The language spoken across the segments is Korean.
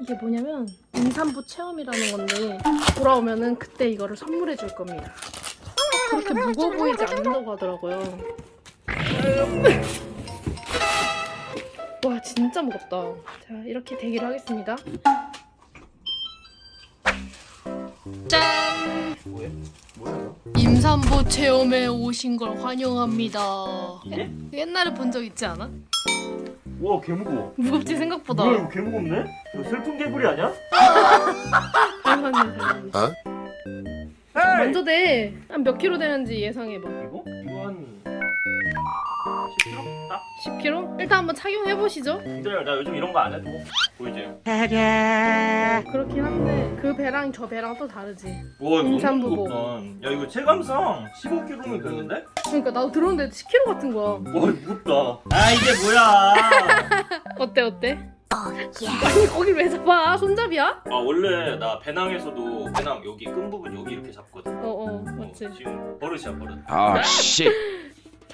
이게 뭐냐면 임산부 체험이라는 건데 돌아오면은 그때 이거를 선물해 줄 겁니다. 그렇게 무거워 보이지 않는다고 하더라고요. 와 진짜 무겁다. 자 이렇게 대기를 하겠습니다. 짠! 뭐야? 임산부 체험에 오신 걸 환영합니다. 옛날에 본 적 있지 않아? 와 개무거워 무겁지 생각보다. 뭐야 이거 개무겁네? 이거 슬픈 개구리 아니야? 닮았네 닮았네. 어? 먼저 돼. 한몇 킬로 되는지 예상해봐. 10kg? 딱? 10kg? 일단 한번 착용해 보시죠. 기다려 나 요즘 이런 거 안 해도 보이지? 그렇긴 한데 그 배랑 저 배랑 또 다르지. 와 이거. 너무 야 이거 체감상 15kg면 되는데? 그러니까 나도 들었는데 10kg 같은 거야. 와 무겁다 아 이게 뭐야 어때 어때? 아니 거기 왜 잡아? 손잡이야? 아 원래 나 배낭에서도 배낭 여기 끈 부분 여기 이렇게 잡거든 어어 어, 맞지. 지금 버릇이야 버릇 Oh shit.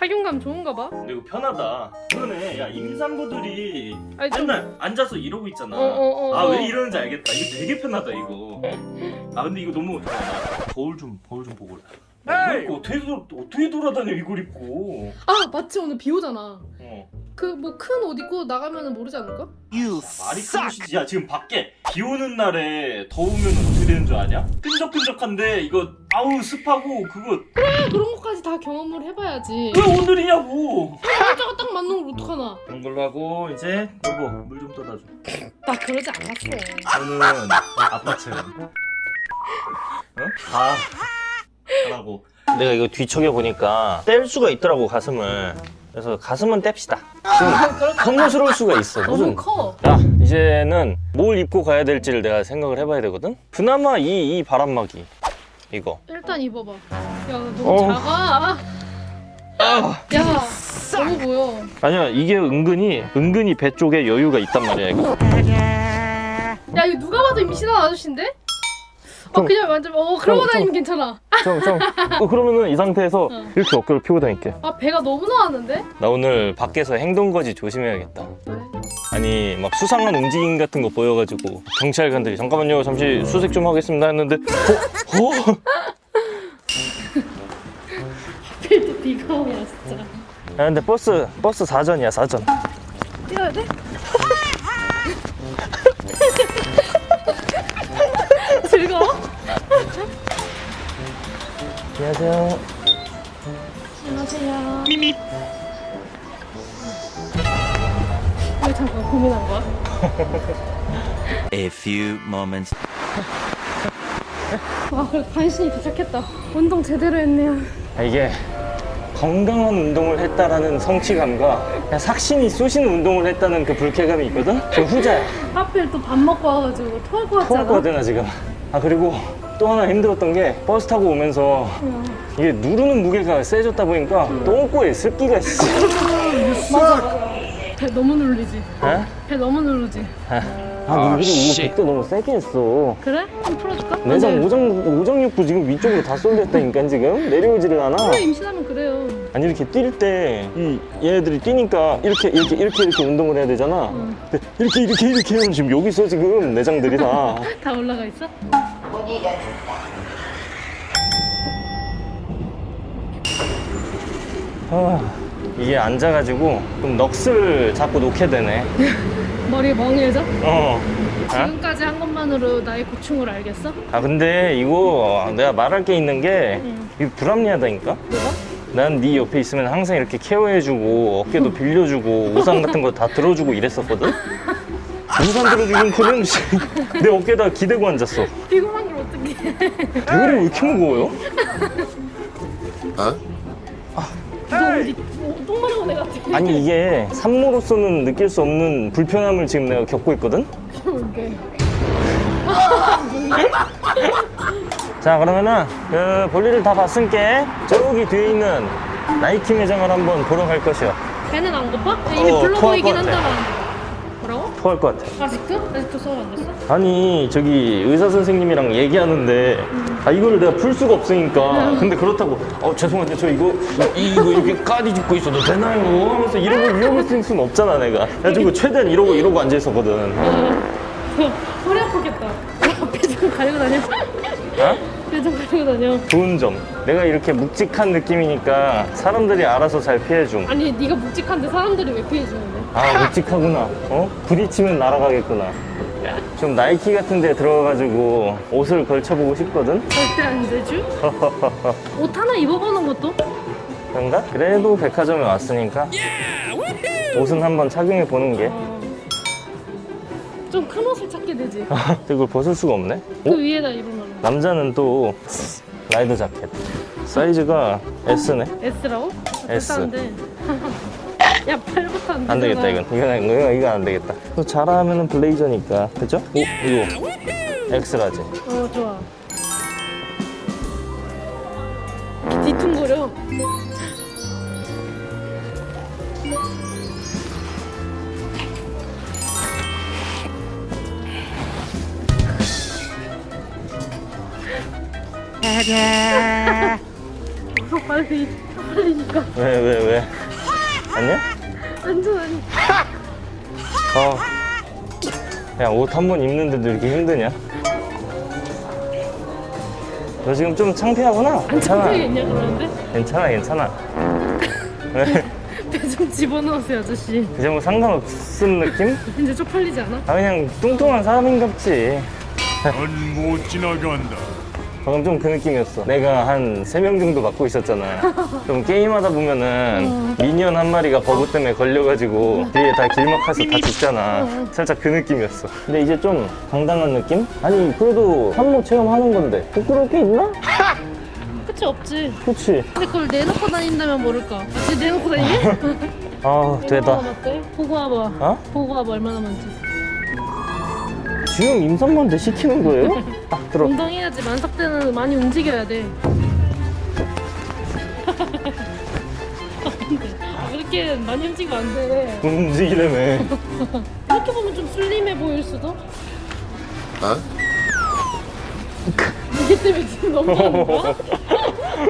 착용감 좋은가 봐. 근데 이거 편하다 그러네 야 임산부들이 아니 좀. 맨날 앉아서 이러고 있잖아 어 어 어. 아왜 이러는지 알겠다 이거 되게 편하다 이거 아 근데 이거 너무 거울 좀 거울 좀 보고 이거 어떻게, 돌- 어떻게 돌아다녀 이걸 입고 아 맞지 오늘 비 오잖아. 어 그 뭐 큰 옷 입고 나가면 모르지 않을까? You 말이 크시지 야 지금 밖에 비 오는 날에 더우면 어떻게 되는 줄 아냐? 끈적끈적한데 이거 아우 습하고 그거 아, 그런 것까지 다 경험을 해봐야지. 왜 오늘이냐고 날짜가 딱 맞는 걸 어떡하나. 그런 걸로 하고 이제 여보 물 좀 떠다 줘나 그러지 않았어. 저는 아빠처럼 어? 아 하라고 내가 이거 뒤척여 보니까 뗄 수가 있더라고 가슴을 그래서 가슴은 뗍시다 좀 혐오스러울 수가 있어 너무 무슨 커. 야 이제는 뭘 입고 가야 될지를 내가 생각을 해봐야 되거든 그나마 이, 이 바람막이 이거 일단 입어봐. 야 너무 어. 작아. 아. 야 너무 보여. 아니야 이게 은근히 은근히 배 쪽에 여유가 있단 말이야 이거 야 이거 누가 봐도 임신한 아저씨인데? 어 좀- 그냥 완전 어 그러고 좀- 다니면 괜찮아. 형형 어, 그러면은 이 상태에서 어. 이렇게 어깨를 펴고 다닐게 아 배가 너무 나왔는데? 나 오늘 밖에서 행동거지 조심해야겠다 왜? 아니 막 수상한 움직임 같은 거 보여가지고 경찰관들이 잠깐만요 잠시 수색 좀 하겠습니다 했는데 어? 어? 하필 또 비가 오냐 진짜. 야 근데 버스 버스 사전이야 사전 뛰어야 돼? 안녕하세요 안녕하세요. 미미. 왜 잠깐 고민한 거야? A few moments. 와 간신히 도착했다. 운동 제대로 했네요. 아, 이게 건강한 운동을 했다라는 성취감과 그냥 삭신이 쏘시는 운동을 했다는 그 불쾌감이 있거든? 저 후자야 하필 또 밥 먹고 와가지고 토할 것 같지 않아? 토할 나 지금 아 그리고 또 하나 힘들었던 게 버스 타고 오면서 응. 이게 누르는 무게가 세졌다 보니까 똥꼬에 습기가 있어. 배 너무 누르지. 에? 배 너무 누르지. 아 누르고 이거 백도 너무 세게 했어 그래? 좀 풀어줄까? 내장 안 돼. 오장, 오장육부 지금 위쪽으로 다 쏠렸다니까 지금 내려오지를 않아 원래 임신하면 그래요. 아니 이렇게 뛸 때 이 얘네들이 뛰니까 이렇게 이렇게 이렇게 이렇게 운동을 해야 되잖아 응. 근데 이렇게 이렇게 이렇게 하면 지금 여기 있어 지금 내장들이 다 다 올라가 있어? 아, 이게 앉아가지고 좀 넋을 자꾸 놓게 되네 머리 멍해져? 어. 아? 지금까지 한 것만으로 나의 고충을 알겠어? 아 근데 이거 내가 말할 게 있는 게 응. 이거 불합리하다니까 뭐가? 난 네 옆에 있으면 항상 이렇게 케어해주고 어깨도 빌려주고 우산 같은 거 다 들어주고 이랬었거든 우산 들어주긴 그런 내 어깨에다 기대고 앉았어 해? 대가리 왜 이렇게 무거워요? 어, 똥 마려운 애 같아. 아니 이게 산모로서는 느낄 수 없는 불편함을 지금 내가 겪고 있거든? 자 그러면은 그 볼일을 다 봤으니까 저기 뒤에 있는 나이키 매장을 한번 보러 갈 것이요 배는 안 고파? 이미 어, 불러 보이긴. 한다만. 토할 것 같아 아직도? 아직도 수업 안 됐어? 아니 저기 의사 선생님이랑 얘기하는데 아 이거를 내가 풀 수가 없으니까 근데 그렇다고 어 죄송한데 저 이거 이- 이거 이렇게 까디 짚고 있어도 되나요? 하면서 이러고 위험을 쓸 수는 없잖아 내가 그래가지고 최대한 이러고 이러고 앉아 있었거든 어. 되겠다. 표정 가리고 다녀. 어? 표정 가리고 다녀. 좋은 점. 내가 이렇게 묵직한 느낌이니까 사람들이 알아서 잘 피해줌. 아니 네가 묵직한데 사람들이 왜 피해주는데? 아 묵직하구나. 어? 부딪히면 날아가겠구나. 좀 나이키 같은 데 들어가가지고 옷을 걸쳐보고 싶거든? 절대 안 되죠? 옷 하나 입어보는 것도? 그런가? 그래도 백화점에 왔으니까 옷은 한번 착용해 보는 게. 어... 좀큰 옷을 찾게 되지. 이걸 벗을 수가 없네. 그 어? 위에다 입으면 남자는 또 라이더 자켓. 사이즈가 S네. S라고? S. S인데. 야 팔부터 안. 안 되겠다 이건. 이건 이거 이거 안 되겠다. 또 잘하면 은 블레이저니까, 그죠? 오 이거 X라지. 어 좋아. 뒤퉁거려. 어, 빨리 빨리니까 왜 왜 왜? 아니야? 완전 아니. 어. 야, 옷 한 번 입는데도 이렇게 힘드냐? 너 지금 좀 창피하구나? 괜찮아. 창피했냐 그러는데? 괜찮아, 괜찮아. 왜? 배좀 집어넣으세요 아저씨. 이제 뭐 상관없음 느낌? 이제 쪽팔리지 않아? 아, 그냥 뚱뚱한 사람인갑지. 넌 못 지나간다. 방금 좀 그 느낌이었어. 내가 한 세 명 정도 맡고 있었잖아. 좀 게임하다 보면은 미니언 한 마리가 버그 때문에 걸려가지고 뒤에 다 길막해서 다 죽잖아. 살짝 그 느낌이었어. 근데 이제 좀 당당한 느낌? 아니, 그래도 한모 체험하는 건데. 부끄러울 게 있나? 끝이 없지. 그치. 근데 그걸 내놓고 다닌다면 모를까. 아, 진짜 내놓고 다니니? 아, 되다. 보고 와봐. 어? 보고 와봐 얼마나 많지. 지금 임산부한테 시키는 거예요? 딱 들어. 운동해야지. 만삭 때는 많이 움직여야 돼. 안 돼. 아, 그렇게 많이 움직이면 안 돼. 움직이려면. 이렇게 보면 좀 슬림해 보일 수도? 어? 이게 때문에 지금 넘어가는 거야?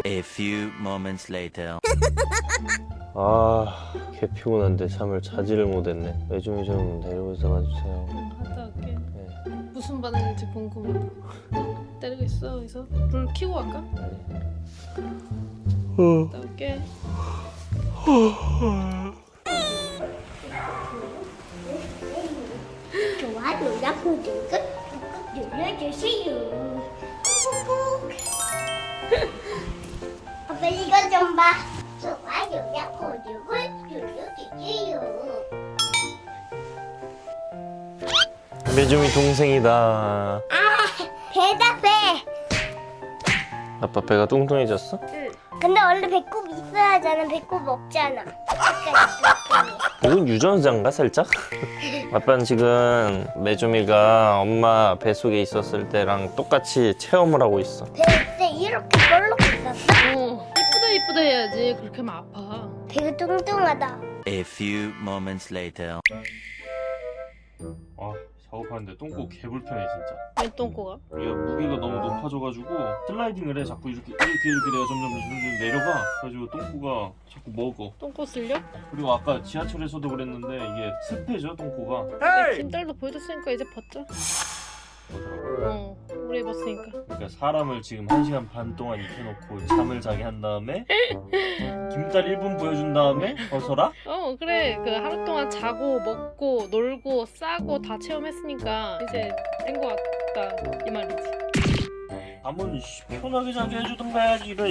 A few moments later. 아, 개 피곤한데 잠을 자지를 못했네. 매주미 좀 데리고 있어봐 주세요. 무슨 반응일지 궁금해. 때리고 있어. 여기서 불 켜고 갈까? 어. 올게. 좋아요랑 구독을 꾹꾹 눌러주세요. 아빠 이거 좀 봐. 좋아요랑 구 매주미 동생이다. 대답해. 아빠 배가 뚱뚱해졌어? 근데 원래 배꼽 있어야 하잖아. 배꼽 없잖아. 아까 이건 유전자인가 살짝? 아빠는 지금 매주미가 엄마 뱃속에 있었을 때랑 똑같이 체험을 하고 있어. 배때 이렇게 볼록 있었어. 어. 이쁘다 이쁘다 해야지. 그렇게 하면 아파. 배가 뚱뚱하다. A few moments later. 아 작업하는데 똥꼬 개 불편해 진짜. 왜 똥꼬가? 우리가 무게가 너무 높아져가지고 슬라이딩을 해 자꾸 이렇게 이렇게 이렇게 내가 점점 점점 내려가. 그래가지고 똥꼬가 자꾸 먹어. 똥꼬 쓸려? 그리고 아까 지하철에서도 그랬는데 이게 습해져 똥꼬가. 내 김딸도 보여줬으니까 이제 벗자. 뭐더라고. 어. 오래 입었으니까. 그러니까 사람을 지금 1시간 반 동안 입혀놓고 잠을 자게 한 다음에 김딸 1분 보여준 다음에 벗어라? 어 그래. 그 하루 동안 자고 먹고 놀고 싸고 다 체험했으니까 이제 된 거 같다. 이 말이지. 씨, 편하게 자게 해주던가 해야지 이래